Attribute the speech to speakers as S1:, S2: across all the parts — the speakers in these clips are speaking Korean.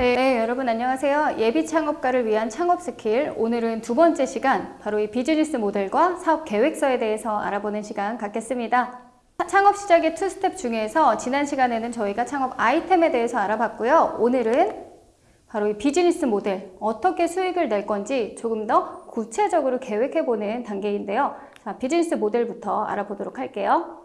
S1: 네, 네, 여러분 안녕하세요. 예비 창업가를 위한 창업 스킬. 오늘은 두 번째 시간, 바로 이 비즈니스 모델과 사업 계획서에 대해서 알아보는 시간 갖겠습니다. 창업 시작의 two step 중에서 지난 시간에는 저희가 창업 아이템에 대해서 알아봤고요. 오늘은 바로 이 비즈니스 모델, 어떻게 수익을 낼 건지 조금 더 구체적으로 계획해보는 단계인데요. 자, 비즈니스 모델부터 알아보도록 할게요.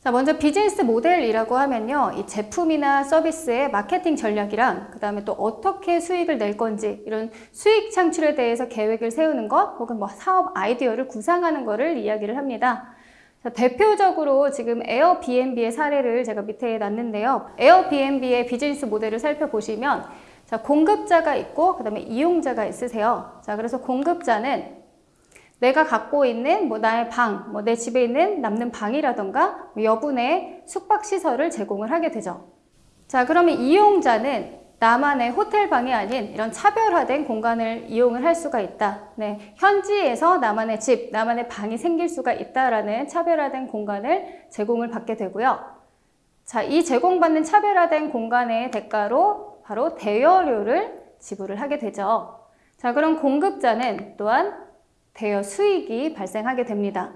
S1: 자, 먼저 비즈니스 모델이라고 하면요. 이 제품이나 서비스의 마케팅 전략이랑 그 다음에 또 어떻게 수익을 낼 건지 이런 수익 창출에 대해서 계획을 세우는 것 혹은 뭐 사업 아이디어를 구상하는 것을 이야기를 합니다. 자, 대표적으로 지금 에어비앤비의 사례를 제가 밑에 놨는데요. 에어비앤비의 비즈니스 모델을 살펴보시면 자, 공급자가 있고 그 다음에 이용자가 있으세요. 자, 그래서 공급자는 내가 갖고 있는 뭐 나의 방, 뭐 내 집에 있는 남는 방이라던가 뭐 여분의 숙박시설을 제공을 하게 되죠. 자, 그러면 이용자는 나만의 호텔 방이 아닌 이런 차별화된 공간을 이용을 할 수가 있다. 네, 현지에서 나만의 집, 나만의 방이 생길 수가 있다라는 차별화된 공간을 제공을 받게 되고요. 자, 이 제공받는 차별화된 공간의 대가로 바로 대여료를 지불을 하게 되죠. 자, 그럼 공급자는 또한 대여 수익이 발생하게 됩니다.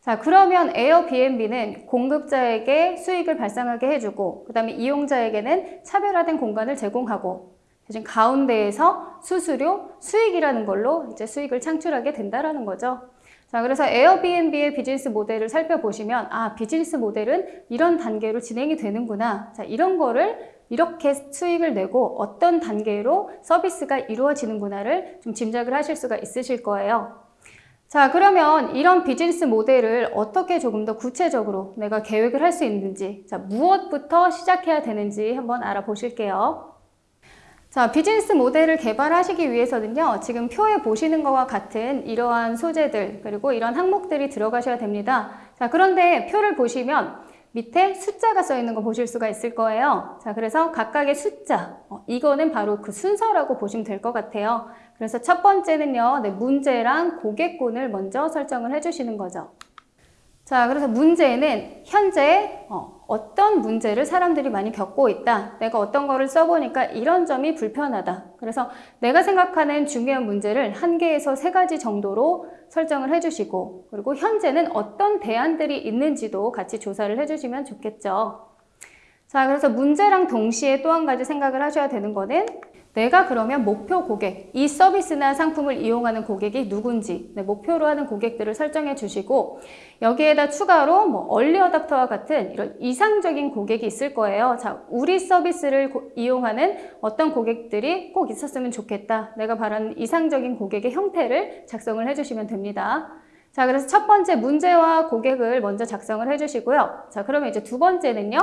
S1: 자, 그러면 에어비앤비는 공급자에게 수익을 발생하게 해주고 그 다음에 이용자에게는 차별화된 공간을 제공하고 대신 가운데에서 수수료, 수익이라는 걸로 이제 수익을 창출하게 된다라는 거죠. 자, 그래서 에어비앤비의 비즈니스 모델을 살펴보시면 아, 비즈니스 모델은 이런 단계로 진행이 되는구나. 자, 이런 거를 이렇게 수익을 내고 어떤 단계로 서비스가 이루어지는구나를 좀 짐작을 하실 수가 있으실 거예요. 자 그러면 이런 비즈니스 모델을 어떻게 조금 더 구체적으로 내가 계획을 할 수 있는지 자 무엇부터 시작해야 되는지 한번 알아보실게요. 자 비즈니스 모델을 개발하시기 위해서는요 지금 표에 보시는 것과 같은 이러한 소재들 그리고 이런 항목들이 들어가셔야 됩니다. 자 그런데 표를 보시면 밑에 숫자가 써 있는 거 보실 수가 있을 거예요. 자, 그래서 각각의 숫자, 어, 이거는 바로 그 순서라고 보시면 될 것 같아요. 그래서 첫 번째는요, 네, 문제랑 고객군을 먼저 설정을 해주시는 거죠. 자, 그래서 문제는 현재 어, 떤 문제를 사람들이 많이 겪고 있다. 내가 어떤 거를 써보니까 이런 점이 불편하다. 그래서 내가 생각하는 중요한 문제를 한 개에서 세 가지 정도로 설정을 해주시고 그리고 현재는 어떤 대안들이 있는지도 같이 조사를 해주시면 좋겠죠. 자, 그래서 문제랑 동시에 또 한 가지 생각을 하셔야 되는 거는 내가 그러면 목표 고객, 이 서비스나 상품을 이용하는 고객이 누군지 네, 목표로 하는 고객들을 설정해 주시고 여기에다 추가로 뭐 얼리 어답터와 같은 이런 이상적인 고객이 있을 거예요. 자, 우리 서비스를 고, 이용하는 어떤 고객들이 꼭 있었으면 좋겠다. 내가 바라는 이상적인 고객의 형태를 작성을 해주시면 됩니다. 자, 그래서 첫 번째 문제와 고객을 먼저 작성을 해주시고요. 자, 그러면 이제 두 번째는요.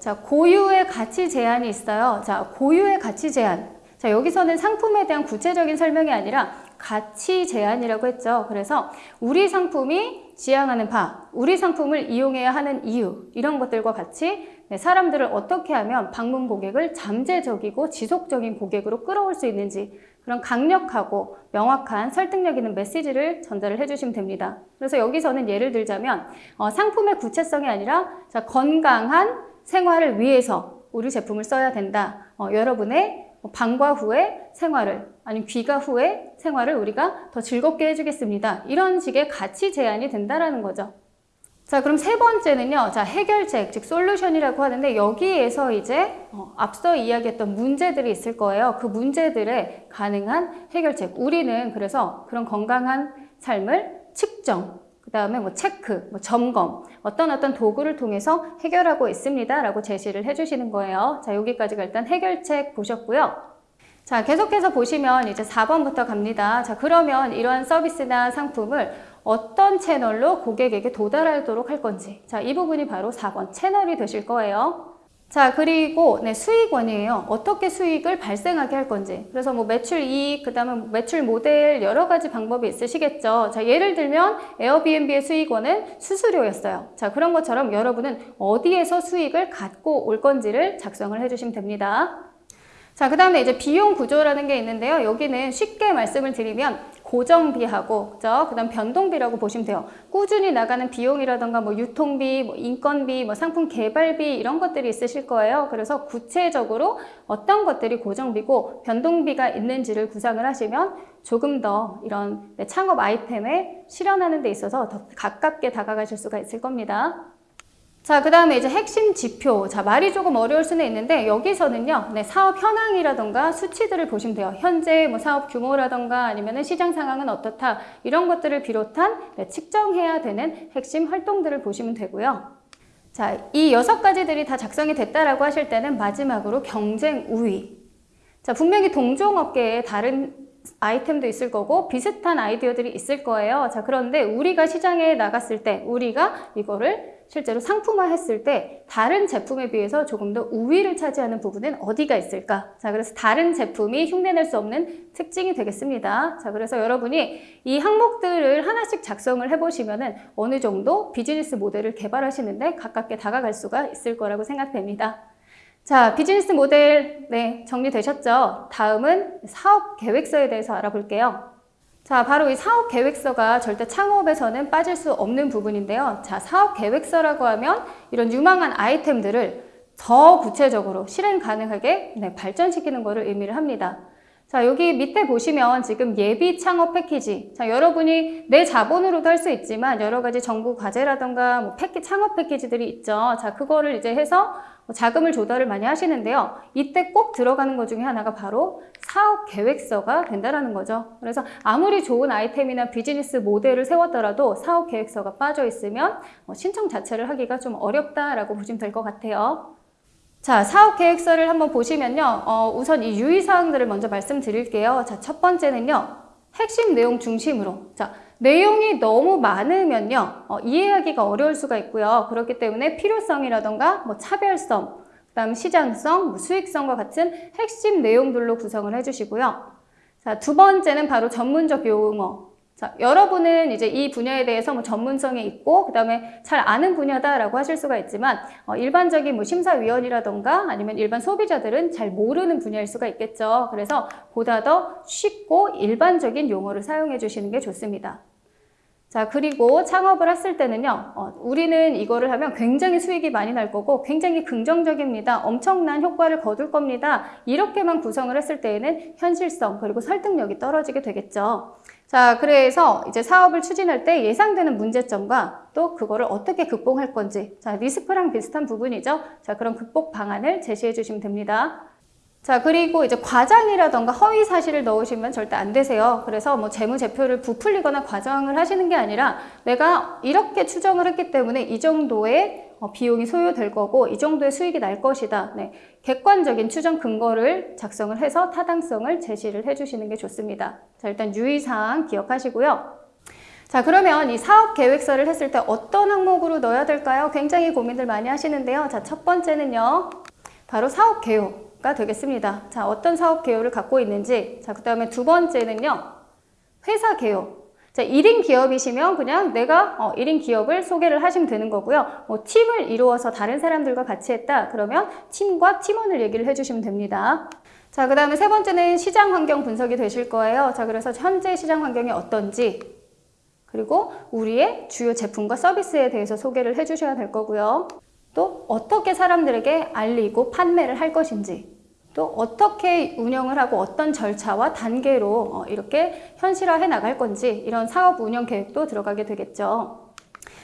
S1: 자, 고유의 가치 제한이 있어요. 자, 고유의 가치 제한. 자, 여기서는 상품에 대한 구체적인 설명이 아니라 가치 제한이라고 했죠. 그래서 우리 상품이 지향하는 바, 우리 상품을 이용해야 하는 이유 이런 것들과 같이 네, 사람들을 어떻게 하면 방문 고객을 잠재적이고 지속적인 고객으로 끌어올 수 있는지 그런 강력하고 명확한 설득력 있는 메시지를 전달을 해주시면 됩니다. 그래서 여기서는 예를 들자면 어, 상품의 구체성이 아니라 자, 건강한 생활을 위해서 우리 제품을 써야 된다. 어, 여러분의 뭐 방과 후의 생활을 아니면 귀가 후의 생활을 우리가 더 즐겁게 해주겠습니다. 이런 식의 가치 제한이 된다라는 거죠. 자 그럼 세 번째는요 자 해결책 즉 솔루션이라고 하는데 여기에서 이제 어, 앞서 이야기했던 문제들이 있을 거예요 그 문제들의 가능한 해결책 우리는 그래서 그런 건강한 삶을 측정 그 다음에 뭐 체크 뭐 점검 어떤 어떤 도구를 통해서 해결하고 있습니다 라고 제시를 해주시는 거예요. 자 여기까지가 일단 해결책 보셨고요. 자 계속해서 보시면 이제 4번부터 갑니다. 자 그러면 이러한 서비스나 상품을 어떤 채널로 고객에게 도달하도록 할 건지 자 이 부분이 바로 4번 채널이 되실 거예요. 자 그리고 네, 수익원이에요. 어떻게 수익을 발생하게 할 건지 그래서 뭐 매출 이익, 그 다음에 매출 모델 여러 가지 방법이 있으시겠죠. 자 예를 들면 에어비앤비의 수익원은 수수료였어요. 자 그런 것처럼 여러분은 어디에서 수익을 갖고 올 건지를 작성을 해주시면 됩니다. 자, 그 다음에 이제 비용 구조라는 게 있는데요. 여기는 쉽게 말씀을 드리면 고정비하고 그죠? 그다음 변동비라고 보시면 돼요. 꾸준히 나가는 비용이라던가 뭐 유통비, 뭐 인건비, 뭐 상품 개발비 이런 것들이 있으실 거예요. 그래서 구체적으로 어떤 것들이 고정비고 변동비가 있는지를 구상을 하시면 조금 더 이런 네, 창업 아이템에 실현하는 데 있어서 더 가깝게 다가가실 수가 있을 겁니다. 자, 그 다음에 이제 핵심 지표. 자, 말이 조금 어려울 수는 있는데, 여기서는요, 네, 사업 현황이라던가 수치들을 보시면 돼요. 현재 뭐 사업 규모라던가 아니면 시장 상황은 어떻다. 이런 것들을 비롯한 네, 측정해야 되는 핵심 활동들을 보시면 되고요. 자, 이 여섯 가지들이 다 작성이 됐다라고 하실 때는 마지막으로 경쟁 우위. 자, 분명히 동종업계에 다른 아이템도 있을 거고 비슷한 아이디어들이 있을 거예요. 자, 그런데 우리가 시장에 나갔을 때 우리가 이거를 실제로 상품화했을 때 다른 제품에 비해서 조금 더 우위를 차지하는 부분은 어디가 있을까? 자, 그래서 다른 제품이 흉내낼 수 없는 특징이 되겠습니다. 자, 그래서 여러분이 이 항목들을 하나씩 작성을 해보시면 은 어느 정도 비즈니스 모델을 개발하시는데 가깝게 다가갈 수가 있을 거라고 생각됩니다. 자, 비즈니스 모델, 네, 정리되셨죠? 다음은 사업 계획서에 대해서 알아볼게요. 자, 바로 이 사업 계획서가 절대 창업에서는 빠질 수 없는 부분인데요. 자, 사업 계획서라고 하면 이런 유망한 아이템들을 더 구체적으로 실행 가능하게 네, 발전시키는 것을 의미를 합니다. 자, 여기 밑에 보시면 지금 예비 창업 패키지. 자, 여러분이 내 자본으로도 할 수 있지만 여러 가지 정부 과제라던가 뭐 패키, 창업 패키지들이 있죠. 자, 그거를 이제 해서 뭐 자금을 조달을 많이 하시는데요. 이때 꼭 들어가는 것 중에 하나가 바로 사업 계획서가 된다라는 거죠. 그래서 아무리 좋은 아이템이나 비즈니스 모델을 세웠더라도 사업 계획서가 빠져 있으면 어, 신청 자체를 하기가 좀 어렵다라고 보시면 될 것 같아요. 자, 사업 계획서를 한번 보시면요. 어, 우선 이 유의사항들을 먼저 말씀드릴게요. 자, 첫 번째는요. 핵심 내용 중심으로. 자, 내용이 너무 많으면요. 어, 이해하기가 어려울 수가 있고요. 그렇기 때문에 필요성이라던가 뭐 차별성, 그 다음 시장성, 뭐 수익성과 같은 핵심 내용들로 구성을 해주시고요. 자, 두 번째는 바로 전문적 용어. 자, 여러분은 이제 이 분야에 대해서 뭐 전문성이 있고 그 다음에 잘 아는 분야다라고 하실 수가 있지만 어, 일반적인 뭐 심사위원이라던가 아니면 일반 소비자들은 잘 모르는 분야일 수가 있겠죠. 그래서 보다 더 쉽고 일반적인 용어를 사용해 주시는 게 좋습니다. 자, 그리고 창업을 했을 때는요, 어, 우리는 이거를 하면 굉장히 수익이 많이 날 거고 굉장히 긍정적입니다. 엄청난 효과를 거둘 겁니다. 이렇게만 구성을 했을 때에는 현실성 그리고 설득력이 떨어지게 되겠죠. 자, 그래서 이제 사업을 추진할 때 예상되는 문제점과 또 그거를 어떻게 극복할 건지, 자, 리스크랑 비슷한 부분이죠. 자, 그런 극복 방안을 제시해 주시면 됩니다. 자, 그리고 이제 과장이라던가 허위 사실을 넣으시면 절대 안 되세요. 그래서 뭐 재무제표를 부풀리거나 과장을 하시는 게 아니라 내가 이렇게 추정을 했기 때문에 이 정도의 어, 비용이 소요될 거고 이 정도의 수익이 날 것이다. 네. 객관적인 추정 근거를 작성을 해서 타당성을 제시를 해주시는 게 좋습니다. 자, 일단 유의사항 기억하시고요. 자, 그러면 이 사업 계획서를 했을 때 어떤 항목으로 넣어야 될까요? 굉장히 고민들 많이 하시는데요. 자, 첫 번째는요. 바로 사업 개요. 가 되겠습니다. 자, 어떤 사업 개요를 갖고 있는지. 자, 그 다음에 두 번째는요. 회사 개요. 자, 1인 기업이시면 그냥 내가 어, 1인 기업을 소개를 하시면 되는 거고요. 뭐 팀을 이루어서 다른 사람들과 같이 했다. 그러면 팀과 팀원을 얘기를 해주시면 됩니다. 자, 그 다음에 세 번째는 시장 환경 분석이 되실 거예요. 자, 그래서 현재 시장 환경이 어떤지 그리고 우리의 주요 제품과 서비스에 대해서 소개를 해주셔야 될 거고요. 또 어떻게 사람들에게 알리고 판매를 할 것인지 또 어떻게 운영을 하고 어떤 절차와 단계로 어, 이렇게 현실화해 나갈 건지 이런 사업 운영 계획도 들어가게 되겠죠.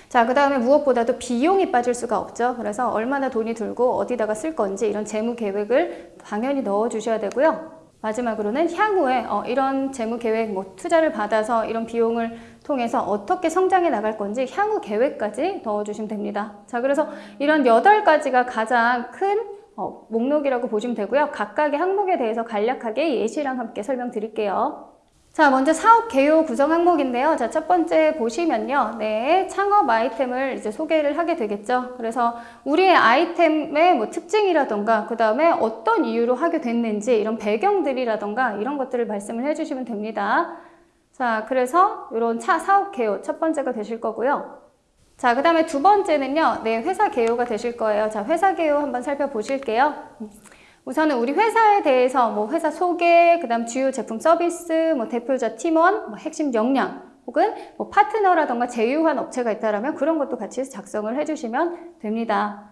S1: 자, 그 다음에 무엇보다도 비용이 빠질 수가 없죠. 그래서 얼마나 돈이 들고 어디다가 쓸 건지 이런 재무 계획을 당연히 넣어 주셔야 되고요. 마지막으로는 향후에 어, 이런 재무 계획, 뭐 투자를 받아서 이런 비용을 통해서 어떻게 성장해 나갈 건지 향후 계획까지 넣어주시면 됩니다. 자, 그래서 이런 여덟 가지가 가장 큰 어, 목록이라고 보시면 되고요. 각각의 항목에 대해서 간략하게 예시랑 함께 설명드릴게요. 자, 먼저 사업 개요 구성 항목인데요. 자, 첫 번째 보시면요. 네, 창업 아이템을 이제 소개를 하게 되겠죠. 그래서 우리의 아이템의 뭐 특징이라던가, 그 다음에 어떤 이유로 하게 됐는지, 이런 배경들이라던가, 이런 것들을 말씀을 해주시면 됩니다. 자, 그래서 이런 차 사업 개요 첫 번째가 되실 거고요. 자, 그 다음에 두 번째는요. 네, 회사 개요가 되실 거예요. 자, 회사 개요 한번 살펴보실게요. 우선은 우리 회사에 대해서 뭐 회사 소개, 그 다음 주요 제품 서비스, 뭐 대표자 팀원, 뭐 핵심 역량, 혹은 뭐 파트너라던가 제휴한 업체가 있다라면 그런 것도 같이 작성을 해주시면 됩니다.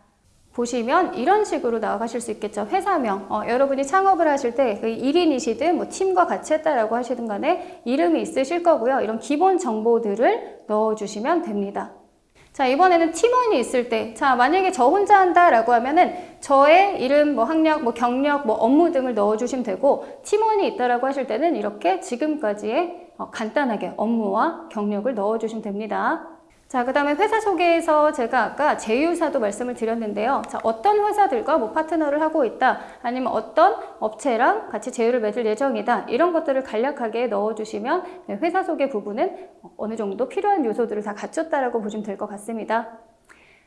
S1: 보시면 이런 식으로 나아가실 수 있겠죠. 회사명. 어, 여러분이 창업을 하실 때 그 1인이시든 뭐 팀과 같이 했다라고 하시든 간에 이름이 있으실 거고요. 이런 기본 정보들을 넣어주시면 됩니다. 자, 이번에는 팀원이 있을 때, 자, 만약에 저 혼자 한다 라고 하면은 저의 이름, 뭐 학력, 뭐 경력, 뭐 업무 등을 넣어주시면 되고, 팀원이 있다라고 하실 때는 이렇게 지금까지의 어, 간단하게 업무와 경력을 넣어주시면 됩니다. 자, 그 다음에 회사 소개에서 제가 아까 제휴사도 말씀을 드렸는데요. 자, 어떤 회사들과 뭐 파트너를 하고 있다, 아니면 어떤 업체랑 같이 제휴를 맺을 예정이다, 이런 것들을 간략하게 넣어주시면 네, 회사 소개 부분은 어느 정도 필요한 요소들을 다 갖췄다라고 보시면 될 것 같습니다.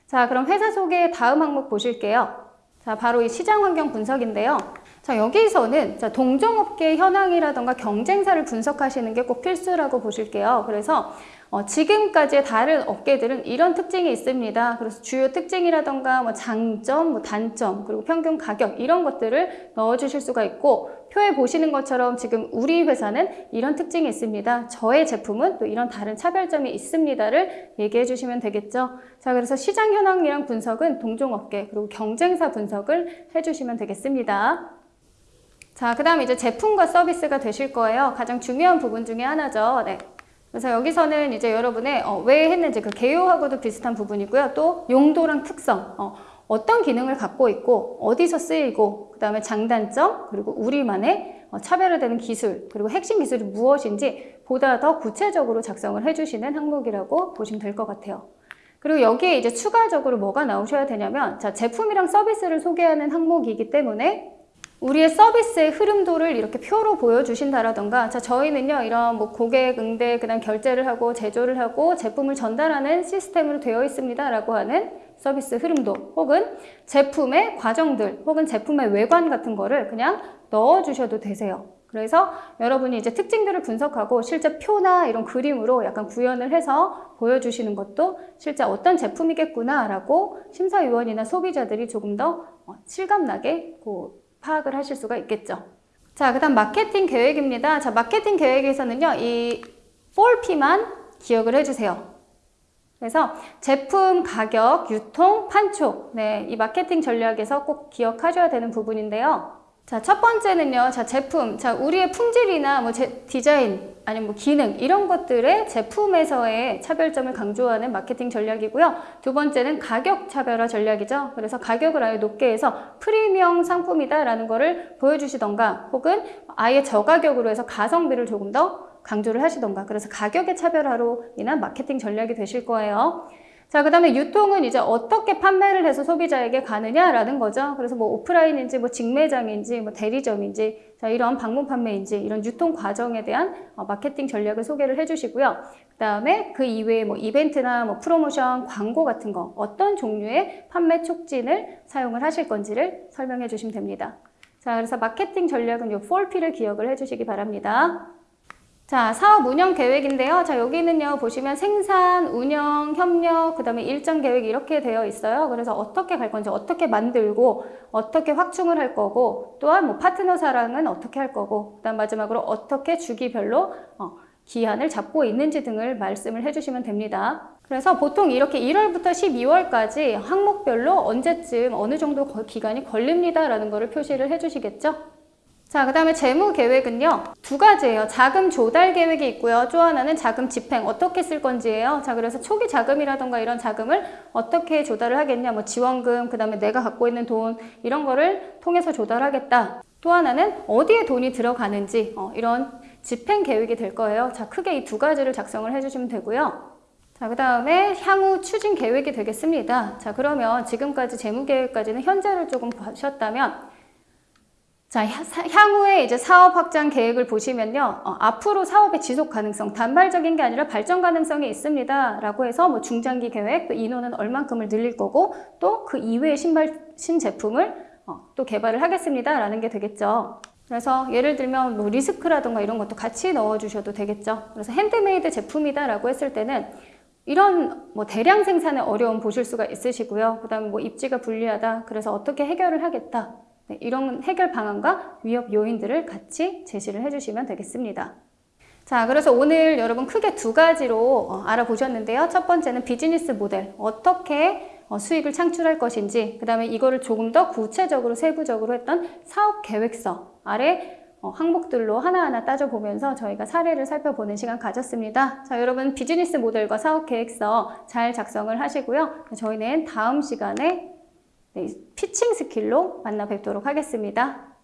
S1: 자, 그럼 회사 소개 다음 항목 보실게요. 자, 바로 이 시장 환경 분석인데요. 자, 여기서는 자, 동종업계 현황이라던가 경쟁사를 분석하시는 게 꼭 필수라고 보실게요. 그래서 어, 지금까지의 다른 업계들은 이런 특징이 있습니다. 그래서 주요 특징이라던가 뭐 장점, 뭐 단점, 그리고 평균 가격 이런 것들을 넣어주실 수가 있고 표에 보시는 것처럼 지금 우리 회사는 이런 특징이 있습니다. 저의 제품은 또 이런 다른 차별점이 있습니다를 얘기해 주시면 되겠죠. 자, 그래서 시장 현황이랑 분석은 동종업계 그리고 경쟁사 분석을 해주시면 되겠습니다. 자, 그 다음 이제 제품과 서비스가 되실 거예요. 가장 중요한 부분 중에 하나죠. 네. 그래서 여기서는 이제 여러분의 어, 왜 했는지 그 개요하고도 비슷한 부분이고요. 또 용도랑 특성, 어, 어떤 기능을 갖고 있고 어디서 쓰이고 그 다음에 장단점 그리고 우리만의 어, 차별화되는 기술 그리고 핵심 기술이 무엇인지 보다 더 구체적으로 작성을 해주시는 항목이라고 보시면 될 것 같아요. 그리고 여기에 이제 추가적으로 뭐가 나오셔야 되냐면 자 제품이랑 서비스를 소개하는 항목이기 때문에 우리의 서비스의 흐름도를 이렇게 표로 보여주신다라던가 자 저희는요 이런 뭐 고객 응대 그다음 결제를 하고 제조를 하고 제품을 전달하는 시스템으로 되어 있습니다 라고 하는 서비스 흐름도 혹은 제품의 과정들 혹은 제품의 외관 같은 거를 그냥 넣어 주셔도 되세요. 그래서 여러분이 이제 특징들을 분석하고 실제 표나 이런 그림으로 약간 구현을 해서 보여주시는 것도 실제 어떤 제품이겠구나 라고 심사위원이나 소비자들이 조금 더 어, 실감나게 파악을 하실 수가 있겠죠. 자, 그 다음 마케팅 계획입니다. 자, 마케팅 계획에서는요, 이 4P만 기억을 해주세요. 그래서 제품, 가격, 유통, 판촉. 네, 이 마케팅 전략에서 꼭 기억하셔야 되는 부분인데요. 자, 첫 번째는요. 자, 제품. 자, 우리의 품질이나 뭐 제, 디자인, 아니면 뭐 기능 이런 것들의 제품에서의 차별점을 강조하는 마케팅 전략이고요. 두 번째는 가격 차별화 전략이죠. 그래서 가격을 아예 높게 해서 프리미엄 상품이다라는 거를 보여주시던가 혹은 아예 저가격으로 해서 가성비를 조금 더 강조를 하시던가 그래서 가격의 차별화로 인한 마케팅 전략이 되실 거예요. 자, 그 다음에 유통은 이제 어떻게 판매를 해서 소비자에게 가느냐라는 거죠. 그래서 뭐 오프라인인지 뭐 직매장인지 뭐 대리점인지 자, 이런 방문 판매인지 이런 유통 과정에 대한 어, 마케팅 전략을 소개를 해주시고요. 그 다음에 그 이외에 뭐 이벤트나 뭐 프로모션, 광고 같은 거 어떤 종류의 판매 촉진을 사용을 하실 건지를 설명해 주시면 됩니다. 자, 그래서 마케팅 전략은 이 4P를 기억을 해주시기 바랍니다. 자, 사업 운영 계획인데요. 자, 여기는요, 보시면 생산, 운영, 협력, 그 다음에 일정 계획 이렇게 되어 있어요. 그래서 어떻게 갈 건지, 어떻게 만들고, 어떻게 확충을 할 거고, 또한 뭐 파트너 사랑은 어떻게 할 거고, 그 다음 마지막으로 어떻게 주기별로 어, 기한을 잡고 있는지 등을 말씀을 해주시면 됩니다. 그래서 보통 이렇게 1월부터 12월까지 항목별로 언제쯤 어느 정도 기간이 걸립니다라는 것을 표시를 해주시겠죠? 자, 그 다음에 재무 계획은요. 두 가지예요. 자금 조달 계획이 있고요. 또 하나는 자금 집행 어떻게 쓸 건지예요. 자, 그래서 초기 자금이라던가 이런 자금을 어떻게 조달을 하겠냐. 뭐 지원금, 그 다음에 내가 갖고 있는 돈 이런 거를 통해서 조달하겠다. 또 하나는 어디에 돈이 들어가는지 어, 이런 집행 계획이 될 거예요. 자, 크게 이 두 가지를 작성을 해주시면 되고요. 자, 그 다음에 향후 추진 계획이 되겠습니다. 자, 그러면 지금까지 재무 계획까지는 현재를 조금 보셨다면 자, 향후에 이제 사업 확장 계획을 보시면요. 어, 앞으로 사업의 지속 가능성, 단발적인 게 아니라 발전 가능성이 있습니다. 라고 해서 뭐 중장기 계획, 또 인원은 얼만큼을 늘릴 거고, 또 그 이외의 신발, 신제품을 어, 또 개발을 하겠습니다. 라는 게 되겠죠. 그래서 예를 들면 뭐 리스크라던가 이런 것도 같이 넣어주셔도 되겠죠. 그래서 핸드메이드 제품이다 라고 했을 때는 이런 뭐 대량 생산의 어려움 보실 수가 있으시고요. 그 다음에 뭐 입지가 불리하다. 그래서 어떻게 해결을 하겠다. 네, 이런 해결 방안과 위협 요인들을 같이 제시를 해주시면 되겠습니다. 자, 그래서 오늘 여러분 크게 두 가지로 어, 알아보셨는데요. 첫 번째는 비즈니스 모델. 어떻게 어, 수익을 창출할 것인지, 그 다음에 이거를 조금 더 구체적으로 세부적으로 했던 사업 계획서 아래 어, 항목들로 하나하나 따져보면서 저희가 사례를 살펴보는 시간 가졌습니다. 자, 여러분 비즈니스 모델과 사업 계획서 잘 작성을 하시고요. 저희는 다음 시간에 네, 피칭 스킬로 만나 뵙도록 하겠습니다.